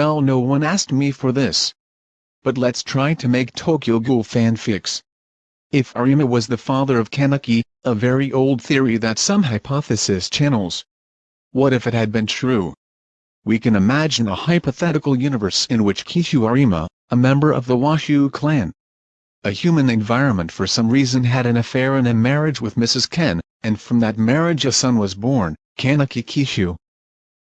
Well no one asked me for this. But let's try to make Tokyo Ghoul fanfics. If Arima was the father of Kaneki, a very old theory that some hypothesis channels. What if it had been true? We can imagine a hypothetical universe in which Kishu Arima, a member of the Washu clan, a human environment for some reason had an affair and a marriage with Mrs. Ken, and from that marriage a son was born, Kaneki Kishu.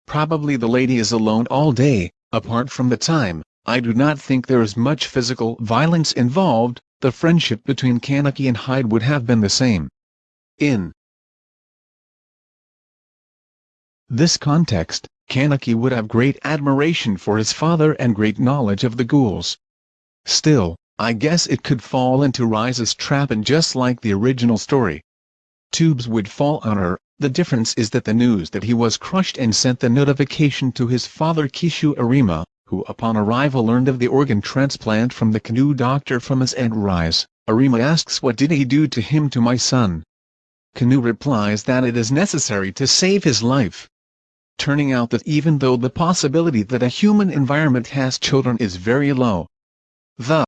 Probably the lady is alone all day, apart from the time, I do not think there is much physical violence involved, the friendship between Kaneki and Hide would have been the same. In this context, Kaneki would have great admiration for his father and great knowledge of the ghouls. Still, I guess it could fall into Rize's trap and just like the original story. Tubes would fall on her, the difference is that the news that he was crushed and sent the notification to his father Kishu Arima, who upon arrival learned of the organ transplant from the Kanou doctor from his aunt Rize. Arima asks what did he do to him to my son? Kanou replies that it is necessary to save his life. Turning out that even though the possibility that a human environment has children is very low, the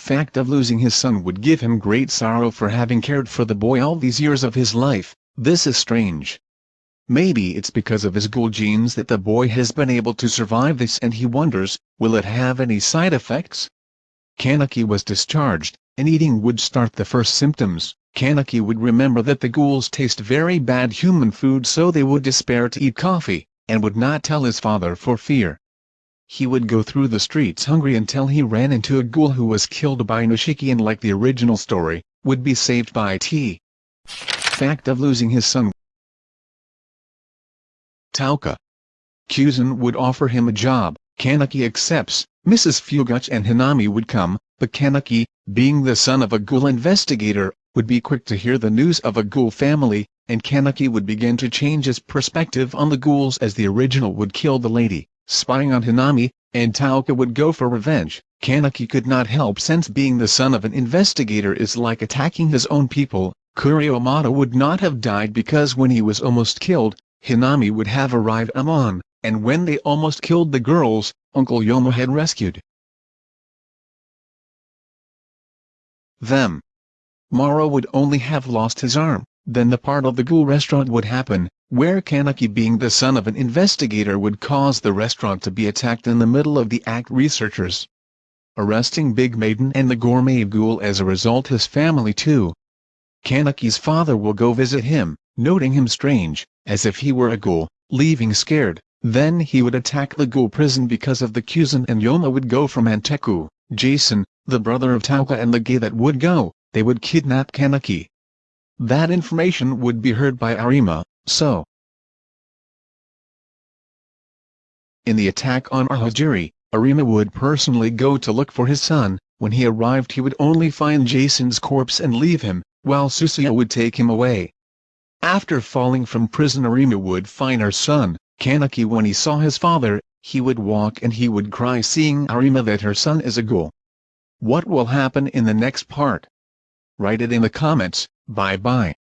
fact of losing his son would give him great sorrow for having cared for the boy all these years of his life, this is strange. Maybe it's because of his ghoul genes that the boy has been able to survive this and he wonders, will it have any side effects? Kaneki was discharged, and eating would start the first symptoms. Kaneki would remember that the ghouls taste very bad human food so they would despair to eat coffee, and would not tell his father for fear. He would go through the streets hungry until he ran into a ghoul who was killed by Nishiki and like the original story, would be saved by T. Fact of losing his son Touka. Kuzan would offer him a job, Kaneki accepts, Mrs. Fueguchi and Hinami would come, but Kaneki, being the son of a ghoul investigator, would be quick to hear the news of a ghoul family, and Kaneki would begin to change his perspective on the ghouls as the original would kill the lady, spying on Hinami, and Touka would go for revenge. Kaneki could not help since being the son of an investigator is like attacking his own people, Kuriomoto would not have died because when he was almost killed, Hinami would have arrived Amon, and when they almost killed the girls, Uncle Yoma had rescued them. Maro would only have lost his arm, then the part of the ghoul restaurant would happen, where Kaneki being the son of an investigator would cause the restaurant to be attacked in the middle of the act researchers arresting Big Maiden and the gourmet ghoul as a result his family too. Kaneki's father will go visit him, noting him strange, as if he were a ghoul, leaving scared. Then he would attack the ghoul prison because of the Kuzan and Yoma would go from Anteiku, Jason, the brother of Touka and the gay that would go, they would kidnap Kaneki. That information would be heard by Arima, so. In the attack on Ahajiri, Arima would personally go to look for his son, when he arrived he would only find Jason's corpse and leave him, while Suzuya would take him away. After falling from prison Arima would find her son, Kaneki when he saw his father, he would walk and he would cry seeing Arima that her son is a ghoul. What will happen in the next part? Write it in the comments, bye bye.